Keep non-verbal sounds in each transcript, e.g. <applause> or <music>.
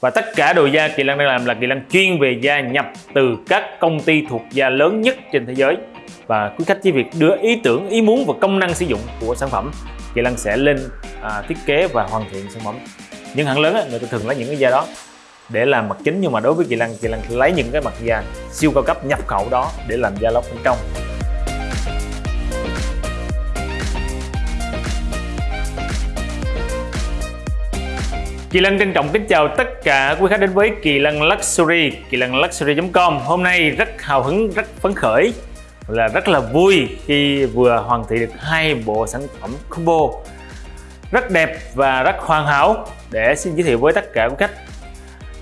Và tất cả đồ da Kỳ Lăng đang làm là Kỳ Lăng chuyên về da nhập từ các công ty thuộc da lớn nhất trên thế giới. Và quý khách chỉ việc đưa ý tưởng, ý muốn và công năng sử dụng của sản phẩm, Kỳ Lăng sẽ lên à, thiết kế và hoàn thiện sản phẩm. Những hãng lớn á, người ta thường lấy những cái da đó để làm mặt chính nhưng mà đối với Kỳ Lăng, Kỳ Lăng lấy những cái mặt da siêu cao cấp nhập khẩu đó để làm da lót bên trong. Kỳ Lân trân trọng kính chào tất cả quý khách đến với Kỳ Lân Luxury, kỳ lân luxury.com. Hôm nay rất hào hứng, rất phấn khởi là rất là vui khi vừa hoàn thiện được hai bộ sản phẩm combo rất đẹp và rất hoàn hảo để xin giới thiệu với tất cả quý khách.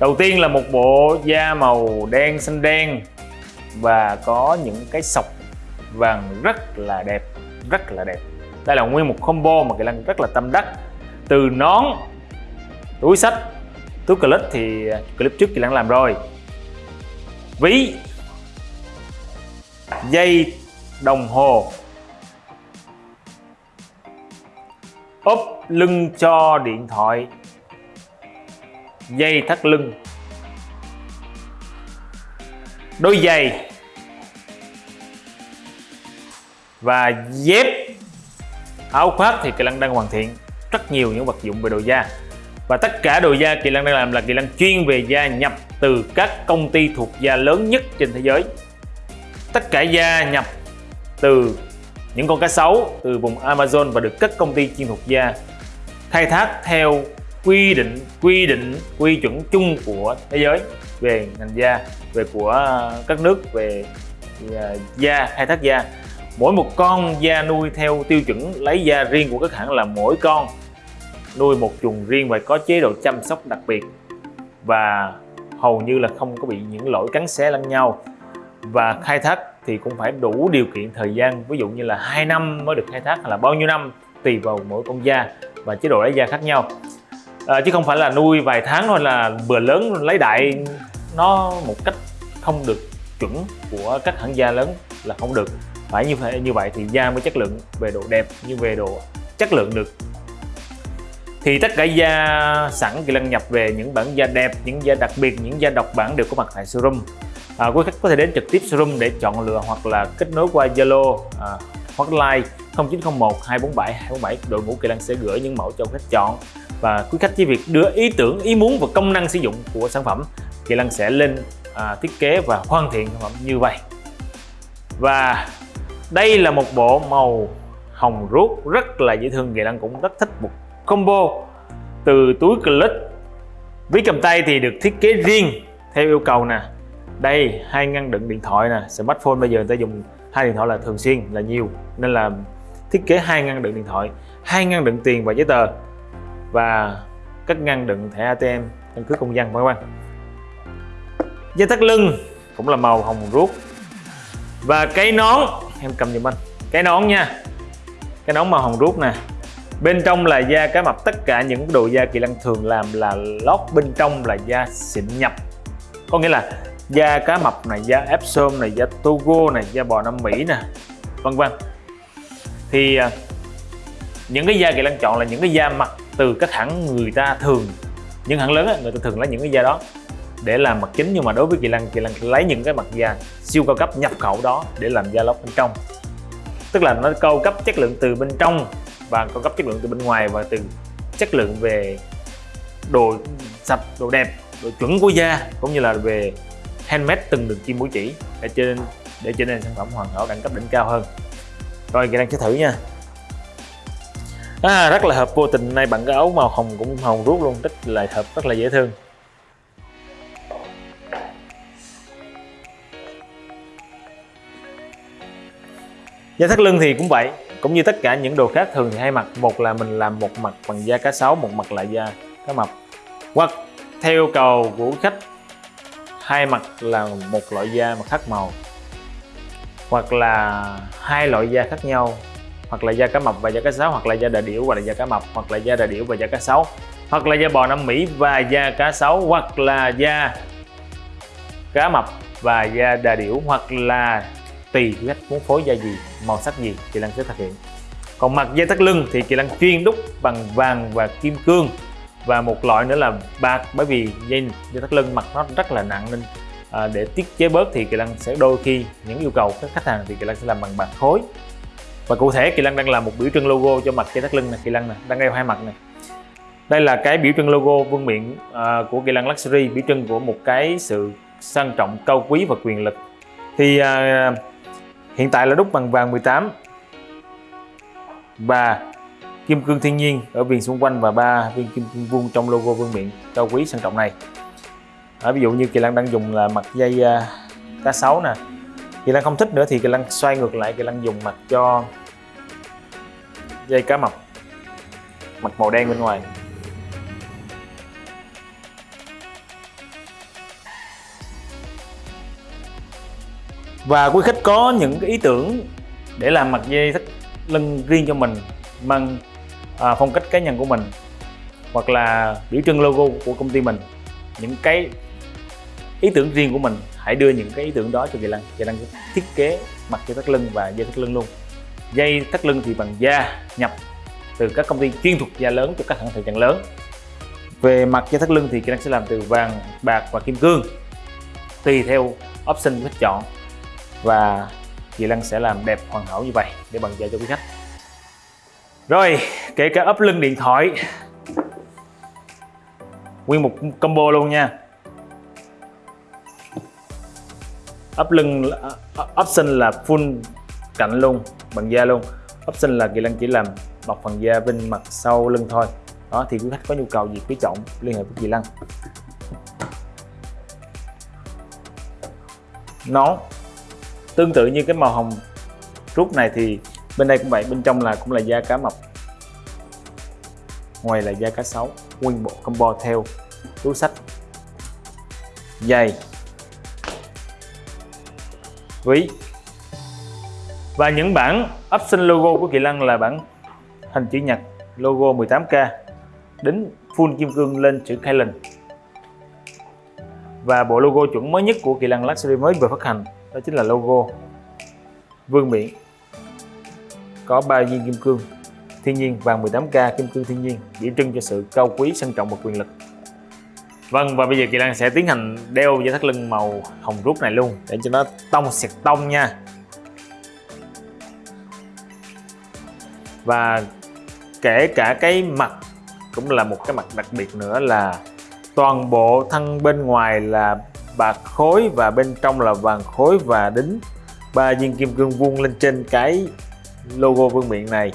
Đầu tiên là một bộ da màu đen xanh đen và có những cái sọc vàng rất là đẹp, rất là đẹp. Đây là nguyên một combo mà Kỳ Lân rất là tâm đắc. Từ nón túi sách, túi clip thì à, clip trước chị đang làm rồi. Ví, dây, đồng hồ. Ốp lưng cho điện thoại. Dây thắt lưng. Đôi giày. Và dép. Áo khoác thì Kỳ Lân đang hoàn thiện rất nhiều những vật dụng về đồ da và tất cả đồ da Kỳ Lân đang làm là Kỳ Lân chuyên về da nhập từ các công ty thuộc da lớn nhất trên thế giới. Tất cả da nhập từ những con cá sấu từ vùng Amazon và được các công ty chuyên thuộc da khai thác theo quy định quy định, quy chuẩn chung của thế giới về ngành da, về của ờ, các nước, về ờ, da, khai thác da. Mỗi một con da nuôi theo tiêu chuẩn lấy da riêng của các hãng là mỗi con nuôi một chuồng riêng và có chế độ chăm sóc đặc biệt. Và hầu như là không có bị những lỗi cắn xé lẫn nhau. Và khai thác thì cũng phải đủ điều kiện thời gian ví dụ như là 2 năm mới được khai thác hay là bao nhiêu năm tùy vào mỗi con da và chế độ lấy da khác nhau. À, chứ không phải là nuôi vài tháng thôi là bừa lớn lấy đại nó một cách không được chuẩn của các hãng da lớn là không được. Phải như vậy như vậy thì da mới chất lượng về độ đẹp như về độ chất lượng được thì tất cả da sẵn Kỳ Lân nhập về những bản da đẹp, những da đặc biệt, những da độc bản đều có mặt tại showroom. À, quý khách có thể đến trực tiếp showroom để chọn lựa hoặc là kết nối qua Zalo à, hotline 0901 247 247 đội ngũ Kỳ Lân sẽ gửi những mẫu cho khách chọn. Và quý khách chỉ việc đưa ý tưởng, ý muốn và công năng sử dụng của sản phẩm Kỳ Lân sẽ lên à, thiết kế và hoàn thiện sản phẩm như vậy. Và đây là một bộ màu hồng ruốc rất là dễ thương Kỳ Lân cũng rất thích một combo từ túi clip ví cầm tay thì được thiết kế riêng theo yêu cầu nè. Đây, hai ngăn đựng điện thoại nè, smartphone bây giờ người ta dùng hai điện thoại là thường xuyên, là nhiều. Nên là thiết kế hai ngăn đựng điện thoại, hai ngăn đựng tiền và giấy tờ và các ngăn đựng thẻ ATM căn cước công dân, vân vân. Dây thắt lưng cũng là màu hồng ruốc. Và cái nón, em cầm giùm anh. Cái nón nha. Cái nón màu hồng ruốc nè bên trong là da cá mập tất cả những đồ da kỳ lân thường làm là lót bên trong là da xịn nhập. Có nghĩa là da cá mập này da epsom này da togo này da bò nam mỹ nè vân vân. Thì à, những cái da kỳ lân chọn là những cái da mặt từ các hãng người ta thường. Những hãng lớn ấy, người ta thường lấy những cái da đó để làm mặt chính. Nhưng mà đối với kỳ lân kỳ lân lấy những cái mặt da siêu cao cấp nhập khẩu đó để làm da lót bên trong. Tức là nó cao cấp chất lượng từ bên trong và cao cấp chất lượng từ bên ngoài và từ chất lượng về đồ sạch đồ đẹp đồ chuẩn của da cũng như là về handmade từng đường kim mũi chỉ để trên để trở nên sản phẩm hoàn hảo đẳng cấp đỉnh cao hơn. Rồi kỹ năng sẽ thử nha. À, rất là hợp vô tình nay bạn cái áo màu hồng cũng hồng ruốc luôn rất là hợp rất là dễ thương. Da thắt lưng thì cũng vậy cũng như tất cả những đồ khác thường thì hai mặt một là mình làm một mặt bằng da cá sấu, một mặt là da cá mập. Hoặc theo yêu cầu của khách, hai mặt là một loại da mà khác màu. Hoặc là hai loại da khác nhau. Hoặc là da cá mập và da cá sấu, hoặc là da đà điểu và là da cá mập. Hoặc là da đà điểu và da cá sấu. Hoặc là da bò Nam Mỹ và da cá sấu. Hoặc là da cá mập và da đà điểu. Hoặc là tùy khách muốn phối da gì màu sắc gì kỳ lân sẽ thực hiện. Còn mặt dây thắt lưng thì kỳ lân chuyên đúc bằng vàng và kim cương. Và một loại nữa là bạc bởi vì dây dây thắt lưng mặt nó rất là nặng nên à, để tiết chế bớt thì kỳ lân sẽ đôi khi những yêu cầu các khách hàng thì kỳ lân sẽ làm bằng bạc khối. Và cụ thể kỳ lân đang làm một biểu trưng logo cho mặt dây thắt lưng này kỳ lân này đang đeo hai mặt này đây là cái biểu trưng logo vương miện à, của kỳ lân luxury biểu trưng của một cái sự sang trọng cao quý và quyền lực. Thì à, hiện tại là đúc bằng vàng 18 và kim cương thiên nhiên ở viền xung quanh và ba viên kim cương vuông trong logo vương miện cao quý sang trọng này. À, ví dụ như kỳ lân đang dùng là mặt dây uh, cá sấu nè. Kỳ lân không thích nữa thì kỳ lân xoay ngược lại kỳ lân dùng mặt cho dây cá mập mặt màu đen bên ngoài. Và quý khách có những cái ý tưởng để làm mặt dây thắt lưng riêng cho mình mang à, phong cách cá nhân của mình hoặc là biểu trưng logo của công ty mình những cái ý tưởng riêng của mình hãy đưa những cái ý tưởng đó cho Kỳ Lân Kỳ Lân thiết kế mặt dây thắt lưng và dây thắt lưng luôn. Dây thắt lưng thì bằng da nhập từ các công ty chuyên thuộc da lớn cho các hãng thời trang lớn. Về mặt dây thắt lưng thì Kỳ Lân sẽ làm từ vàng bạc và kim cương tùy theo option khách chọn và Kỳ Lân sẽ làm đẹp hoàn hảo như vậy để bằng da cho quý khách. Rồi, kể cả ấp lưng điện thoại. Nguyên một combo luôn nha. Ấp lưng option là full cạnh luôn bằng da luôn. Option là kỳ lân chỉ làm bọc phần da bên mặt sau lưng thôi. Đó, thì quý khách có nhu cầu gì quý trọng, liên hệ với kỳ lân. Nó tương tự như cái màu hồng rút này thì bên đây cũng vậy, bên trong là cũng là da cá mập. Ngoài là da cá sấu, nguyên bộ combo theo túi sách giày, ví. Và những bản option logo của Kỳ Lân là bản hình chữ nhật, logo 18K đính full kim cương lên chữ Kylan. Và bộ logo chuẩn mới nhất của Kỳ Lân Luxury mới vừa phát hành đó chính là logo. Vương miện có ba viên kim cương thiên nhiên vàng 18K kim cương thiên nhiên biểu trưng cho sự cao quý, sang trọng và quyền lực. Vâng và bây giờ Kỳ Lan sẽ tiến hành đeo dây thắt lưng màu hồng rút này luôn, để cho nó tông sẹt tông nha. Và kể cả cái mặt cũng là một cái mặt đặc biệt nữa là toàn bộ thân bên ngoài là bạc khối và bên trong là vàng khối và đính. Ba viên kim cương vuông lên trên cái logo vương miện này.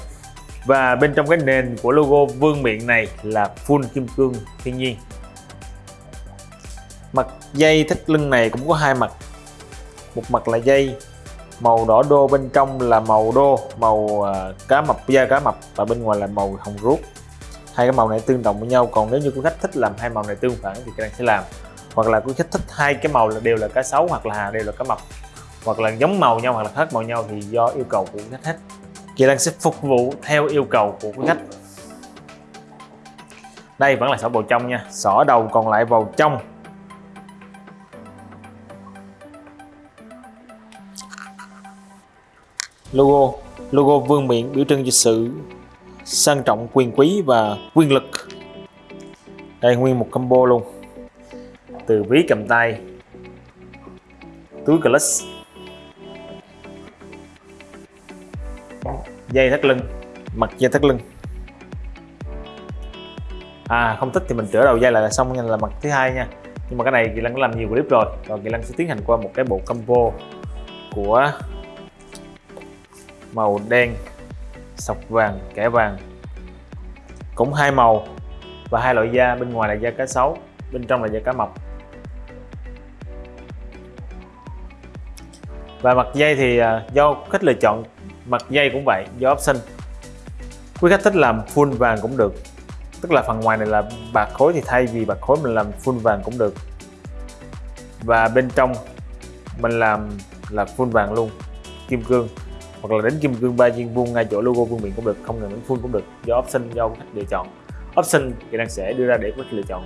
Và bên trong cái nền của logo vương miện này là full kim cương thiên nhiên. Mặt dây thắt lưng này cũng có hai mặt. Một mặt là dây, màu đỏ đô, bên trong là màu đô, màu à, cá mập, da cá mập, và bên ngoài là màu hồng ruốc. Hai cái màu này tương đồng với nhau, còn nếu như quý khách thích làm hai màu này tương phản thì các bạn sẽ làm hoặc là quý khách thích hai cái màu là đều là cá sấu hoặc là đều là cá mập, hoặc là giống màu nhau hoặc là khác màu nhau thì do yêu cầu của quý khách hết. Kỳ Lan sẽ phục vụ theo yêu cầu của quý khách. Đây vẫn là sỏ bầu trong nha, sỏ đầu còn lại vào trong. Logo logo vương miện biểu trưng cho sự sang trọng quyền quý và quyền lực. Đây nguyên một combo luôn từ ví cầm tay. Túi clutch dây thắt lưng. Mặt dây thắt lưng. À không thích thì mình chữa đầu dây lại là xong nha, là mặt thứ hai nha. Nhưng mà cái này kỳ lân làm nhiều clip rồi. Còn kỳ lân sẽ tiến hành qua một cái bộ combo của màu đen, sọc vàng, kẻ vàng. Cũng hai màu và hai loại da, bên ngoài là da cá sấu, bên trong là da cá mập. Và mặt dây thì à, do khách lựa chọn, mặt dây cũng vậy, do option. Quý khách thích làm full vàng cũng được. Tức là phần ngoài này là bạc khối thì thay vì bạc khối mình làm full vàng cũng được. Và bên trong mình làm là full vàng luôn, kim cương. Hoặc là đến kim cương ba viên vuông ngay chỗ logo vương miện cũng được, không cần đến full cũng được. Do option do khách lựa chọn. Option thì đang sẽ đưa ra để khách lựa chọn.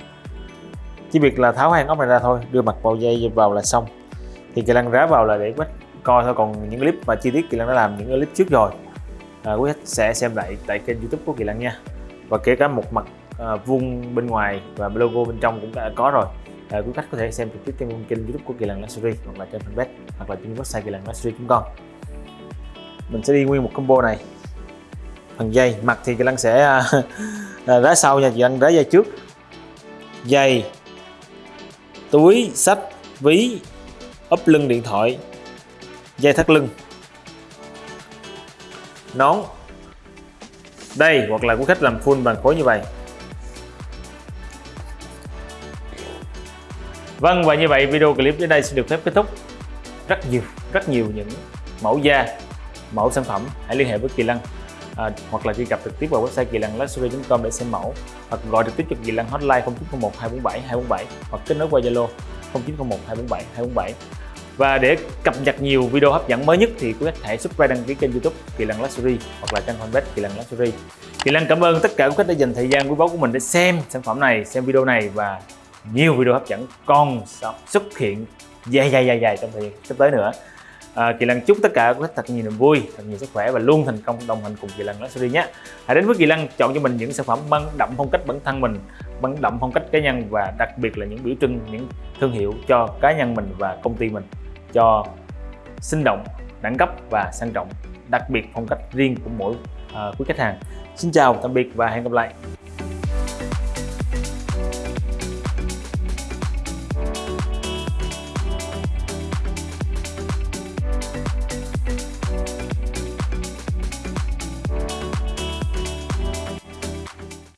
Chỉ việc là tháo hàng ốc này ra thôi, đưa mặt vào dây vào là xong. Thì kỳ lăng rá vào là để khách coi thôi. Còn những clip mà chi tiết kỳ lân đã làm những clip trước rồi à, quý khách sẽ xem lại tại kênh youtube của kỳ lân nha. Và kể cả một mặt à, vuông bên ngoài và logo bên trong cũng đã có rồi. À, quý khách có thể xem trực tiếp trên kênh youtube của kỳ lân luxury hoặc là trên fanpage hoặc là trên website kỳ lân luxury.com mình sẽ đi nguyên một combo này. Phần dây mặt thì kỳ lân sẽ à, <laughs> à, rá sau nha. Chị anh rá dây trước. Dây túi sách ví ốp lưng điện thoại dây thắt lưng. Nón. Đây hoặc là quý khách làm full bằng khối như vậy. Vâng và như vậy video clip đến đây sẽ được phép kết thúc. Rất nhiều rất nhiều những mẫu da mẫu sản phẩm. Hãy liên hệ với Kỳ Lân à, hoặc là truy cập trực tiếp vào website kỳ lân luxury.com để xem mẫu. Hoặc gọi trực tiếp cho Kỳ Lân hotline 0901 247 247 hoặc kết nối qua Zalo 0901 247 247 và để cập nhật nhiều video hấp dẫn mới nhất thì quý khách hãy subscribe đăng ký kênh youtube Kỳ Lân Luxury hoặc là trang fanpage Kỳ Lân Luxury. Kỳ Lân cảm ơn tất cả quý khách đã dành thời gian quý báu của mình để xem sản phẩm này xem video này và nhiều video hấp dẫn còn xuất hiện dài dài dài dài trong thời gian sắp tới nữa. À, Kỳ Lăng chúc tất cả quý khách thật nhiều niềm vui thật nhiều sức khỏe và luôn thành công đồng hành cùng Kỳ Lăng Luxury nhé. Hãy đến với Kỳ Lăng chọn cho mình những sản phẩm mang đậm phong cách bản thân mình mang đậm phong cách cá nhân và đặc biệt là những biểu trưng những thương hiệu cho cá nhân mình và công ty mình cho sinh động đẳng cấp và sang trọng đặc biệt phong cách riêng của mỗi uh, quý khách hàng. Xin chào tạm biệt và hẹn gặp lại.